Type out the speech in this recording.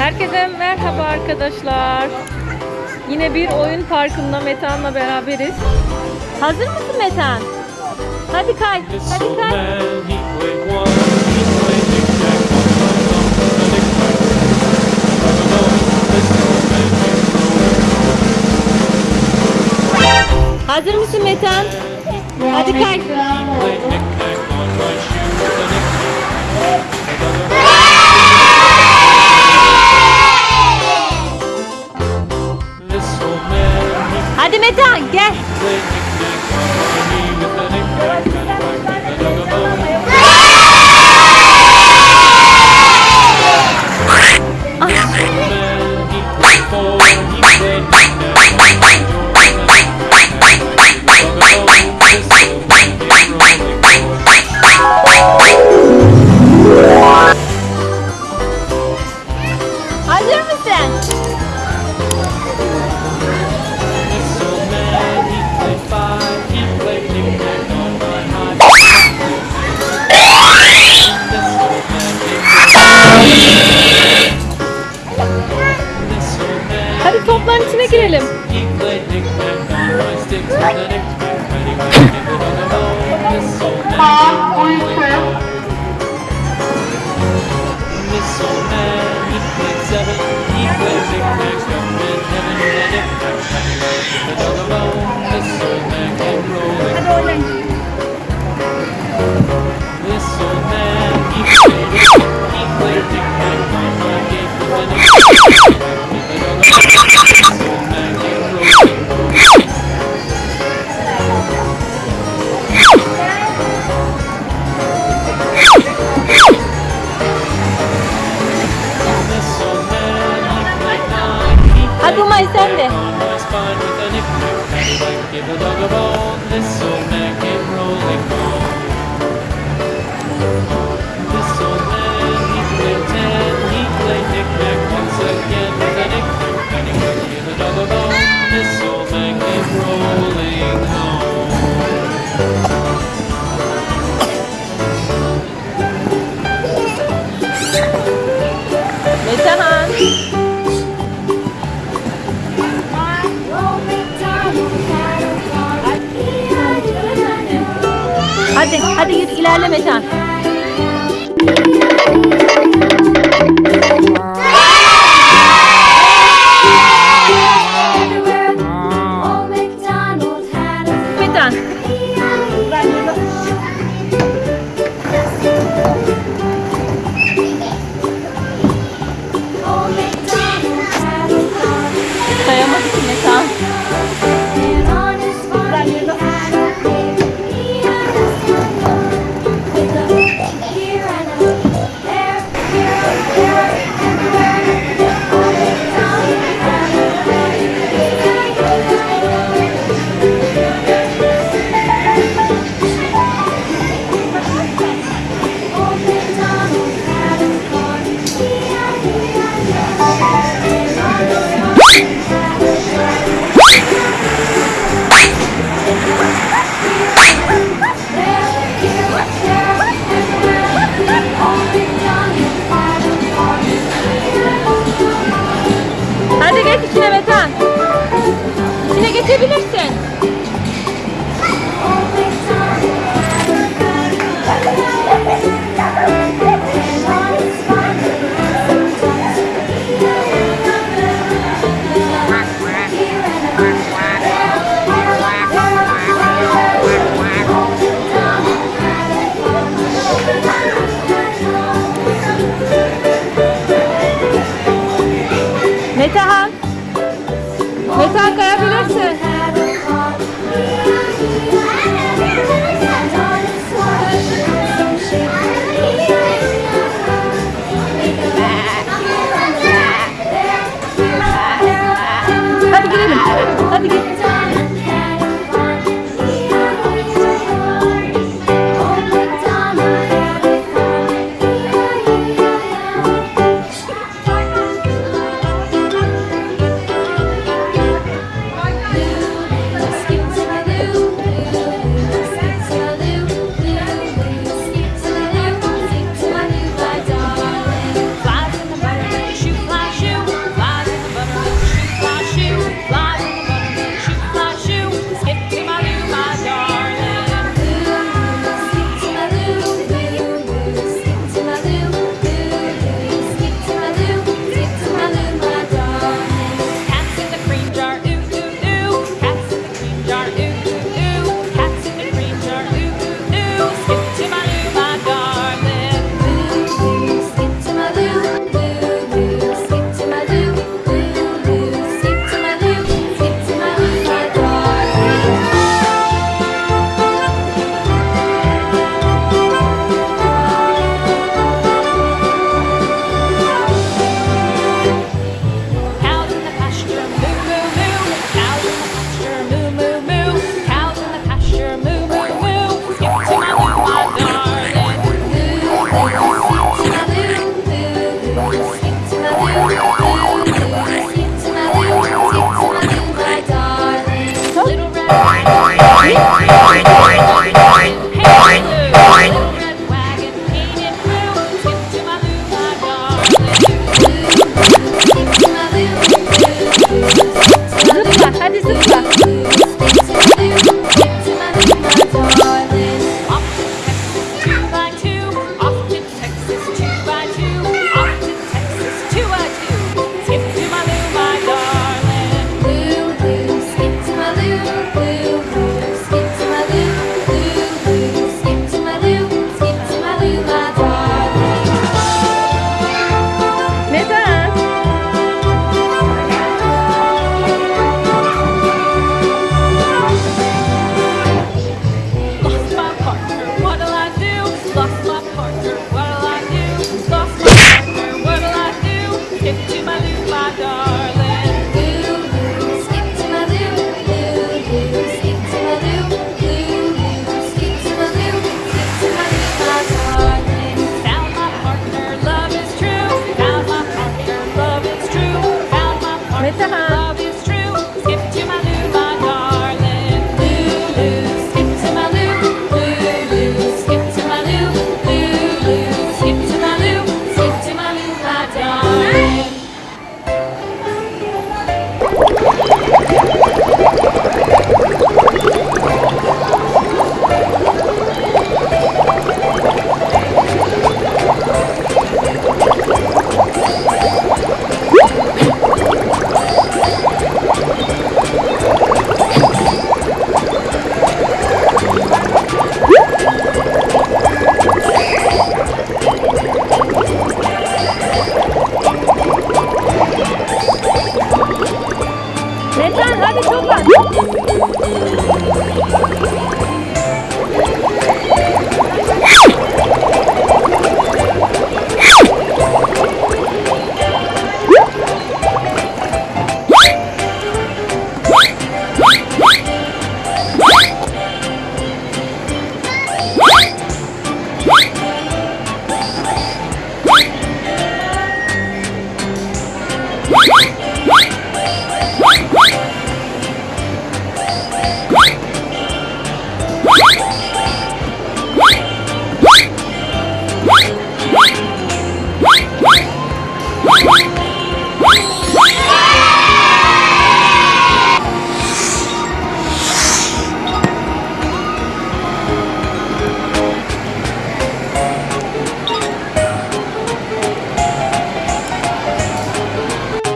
Herkese merhaba arkadaşlar. Yine bir oyun parkında Metan'la beraberiz. Hazır mısın Metan? Hadi kay, hadi kay. Hazır mısın Metan? Hadi kay. Hadi Metehan gel. I send it? Spine with any fear, give a dog a bone, this old man came rolling. time. Yeah.